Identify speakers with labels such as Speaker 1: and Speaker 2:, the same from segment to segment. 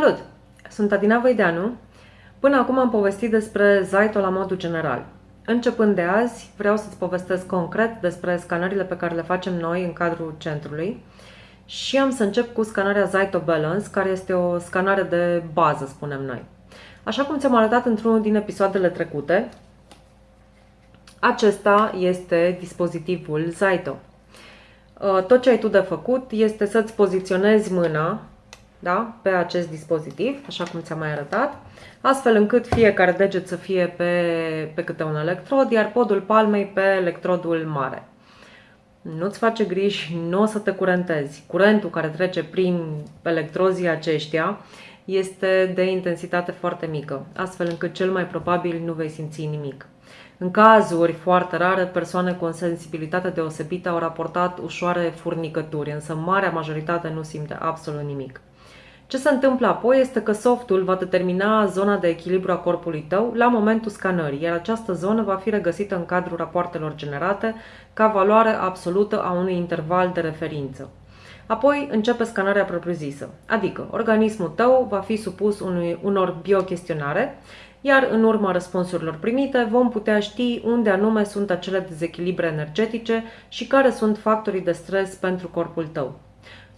Speaker 1: Salut! Sunt Adina Văideanu. Până acum am povestit despre Zaito la modul general. Începând de azi, vreau să-ți povestesc concret despre scanările pe care le facem noi în cadrul centrului și am să încep cu scanarea Zaito Balance, care este o scanare de bază, spunem noi. Așa cum ți-am arătat într-unul din episoadele trecute, acesta este dispozitivul Zaito. Tot ce ai tu de făcut este să-ți poziționezi mâna da? pe acest dispozitiv, așa cum ți-am mai arătat, astfel încât fiecare deget să fie pe, pe câte un electrod, iar podul palmei pe electrodul mare. Nu-ți face griji, nu o să te curentezi. Curentul care trece prin electrozii aceștia este de intensitate foarte mică, astfel încât cel mai probabil nu vei simți nimic. În cazuri foarte rare, persoane cu o sensibilitate deosebită au raportat ușoare furnicături, însă marea majoritate nu simte absolut nimic. Ce se întâmplă apoi este că softul va determina zona de echilibru a corpului tău la momentul scanării, iar această zonă va fi regăsită în cadrul rapoartelor generate ca valoare absolută a unui interval de referință. Apoi începe scanarea propriu-zisă, adică organismul tău va fi supus unui, unor biochestionare, iar în urma răspunsurilor primite vom putea ști unde anume sunt acele dezechilibre energetice și care sunt factorii de stres pentru corpul tău.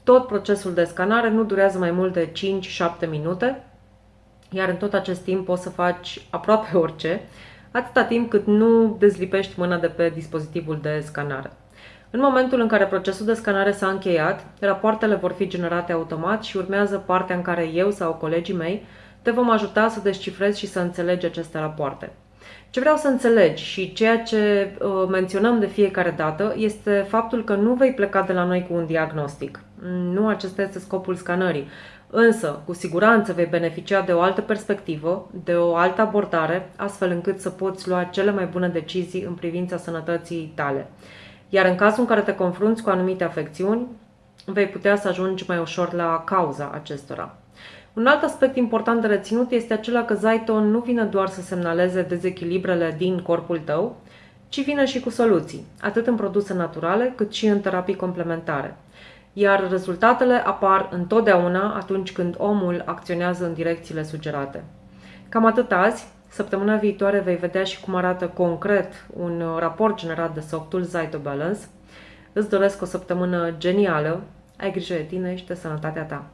Speaker 1: Tot procesul de scanare nu durează mai mult de 5-7 minute, iar în tot acest timp poți să faci aproape orice, atâta timp cât nu dezlipești mâna de pe dispozitivul de scanare. În momentul în care procesul de scanare s-a încheiat, rapoartele vor fi generate automat și urmează partea în care eu sau colegii mei te vom ajuta să descifrezi și să înțelegi aceste rapoarte. Ce vreau să înțelegi și ceea ce uh, menționăm de fiecare dată este faptul că nu vei pleca de la noi cu un diagnostic. Nu acesta este scopul scanării. Însă, cu siguranță vei beneficia de o altă perspectivă, de o altă abordare, astfel încât să poți lua cele mai bune decizii în privința sănătății tale. Iar în cazul în care te confrunți cu anumite afecțiuni, vei putea să ajungi mai ușor la cauza acestora. Un alt aspect important de reținut este acela că Zaiton nu vine doar să semnaleze dezechilibrele din corpul tău, ci vine și cu soluții, atât în produse naturale cât și în terapii complementare. Iar rezultatele apar întotdeauna atunci când omul acționează în direcțiile sugerate. Cam atât azi. Săptămâna viitoare vei vedea și cum arată concret un raport generat de softul Zaito Balance. Îți doresc o săptămână genială, ai grijă de tine și de sănătatea ta.